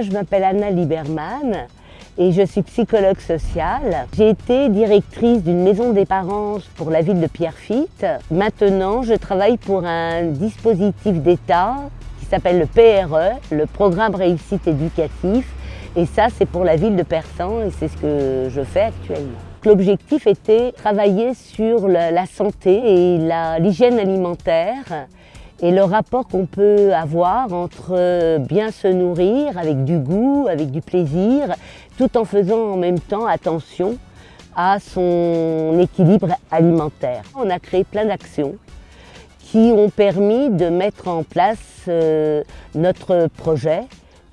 Je m'appelle Anna Lieberman et je suis psychologue sociale. J'ai été directrice d'une maison des parents pour la ville de Pierrefitte. Maintenant, je travaille pour un dispositif d'État qui s'appelle le PRE, le Programme Réussite Éducatif. Et ça, c'est pour la ville de Persan et c'est ce que je fais actuellement. L'objectif était travailler sur la santé et l'hygiène alimentaire et le rapport qu'on peut avoir entre bien se nourrir avec du goût, avec du plaisir, tout en faisant en même temps attention à son équilibre alimentaire. On a créé plein d'actions qui ont permis de mettre en place euh, notre projet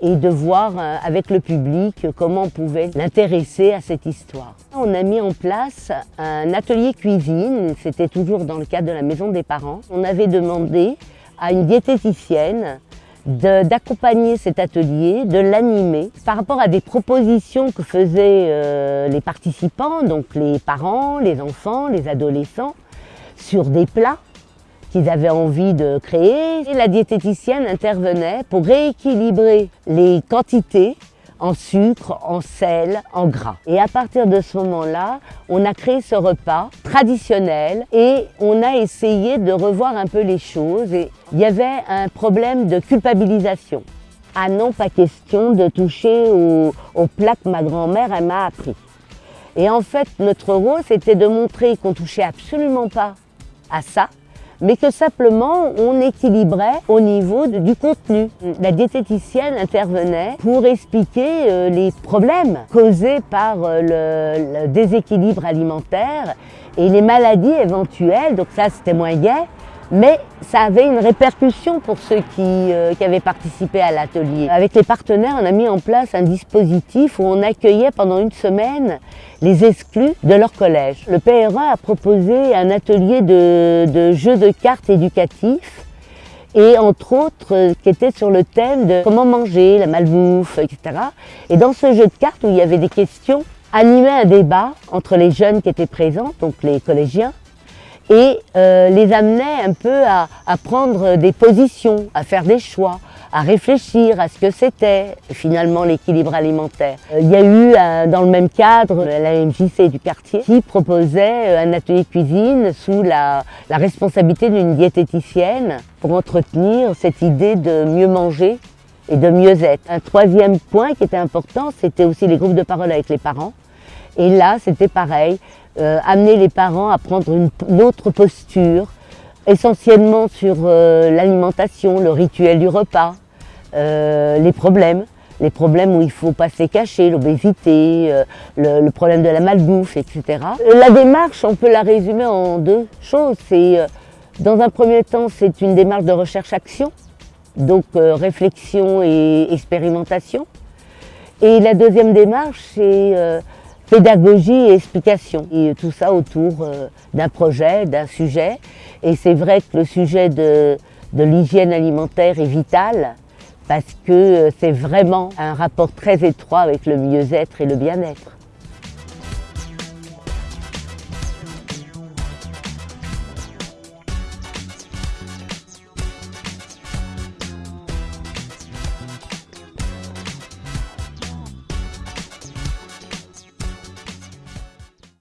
et de voir euh, avec le public comment on pouvait l'intéresser à cette histoire. On a mis en place un atelier cuisine, c'était toujours dans le cadre de la maison des parents. On avait demandé à une diététicienne d'accompagner cet atelier, de l'animer par rapport à des propositions que faisaient euh, les participants, donc les parents, les enfants, les adolescents, sur des plats qu'ils avaient envie de créer. Et la diététicienne intervenait pour rééquilibrer les quantités en sucre, en sel, en gras. Et à partir de ce moment-là, on a créé ce repas traditionnel et on a essayé de revoir un peu les choses. Et il y avait un problème de culpabilisation. Ah non, pas question de toucher au, au plat que ma grand-mère m'a appris. Et en fait, notre rôle, c'était de montrer qu'on touchait absolument pas à ça, mais que simplement on équilibrait au niveau du contenu. La diététicienne intervenait pour expliquer euh, les problèmes causés par euh, le, déséquilibre alimentaire et les maladies éventuelles, donc ça c'était moins gai, mais ça avait une répercussion pour ceux qui, euh, qui avaient participé à l'atelier. Avec les partenaires, on a mis en place un dispositif où on accueillait pendant une semaine les exclus de leur collège. Le PRA a proposé un atelier de, de jeux de cartes éducatifs et entre autres euh, qui était sur le thème de comment manger, la malbouffe, etc. Et dans ce jeu de cartes où il y avait des questions, animait un débat entre les jeunes qui étaient présents, donc les collégiens, et euh, les amenait un peu à, prendre des positions, à faire des choix, à réfléchir à ce que c'était finalement l'équilibre alimentaire. Euh, il y a eu euh, dans le même cadre la MJC du quartier qui proposait un atelier cuisine sous la, la responsabilité d'une diététicienne pour entretenir cette idée de mieux manger et de mieux être. Un troisième point qui était important, c'était aussi les groupes de parole avec les parents. Et là, c'était pareil, euh, amener les parents à prendre une, autre posture, essentiellement sur euh, l'alimentation, le rituel du repas, euh, les problèmes, les problèmes où il faut pas se cacher, l'obésité, le, problème de la malbouffe, etc. La démarche, on peut la résumer en deux choses. C'est, dans un premier temps, c'est une démarche de recherche-action, donc réflexion et expérimentation. Et la deuxième démarche, c'est pédagogie et explication. Et tout ça autour euh, d'un projet, d'un sujet. Et c'est vrai que le sujet de, de l'hygiène alimentaire est vital parce que euh, c'est vraiment un rapport très étroit avec le mieux-être et le bien-être.